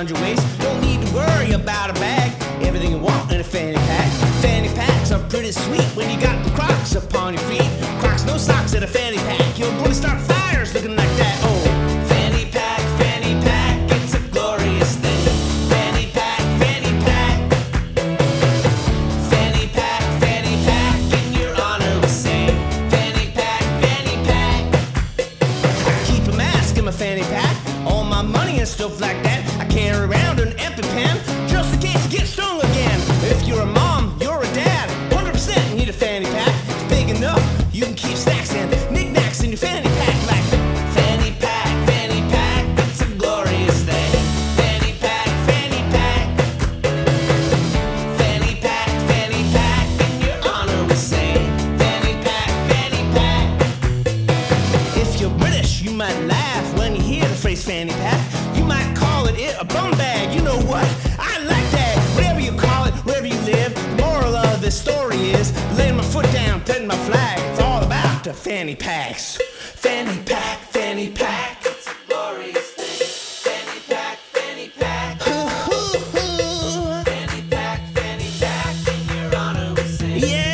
around your waist. Don't need to worry about a bag. Everything you want in a fanny pack. Fanny packs are pretty sweet when you got the Crocs upon your feet. Crocs, no socks, in a fanny pack. You'll probably start fires looking like that. My money and stuff like that. I carry around an EpiPen just in case You might laugh when you hear the phrase fanny pack. You might call it it a bum bag. You know what? I like that. Whatever you call it, wherever you live, moral of this story is laying my foot down, putting my flag. It's all about the fanny packs. Fanny pack, fanny pack. It's a glorious thing. Fanny pack, fanny pack. In your honor we. Yeah.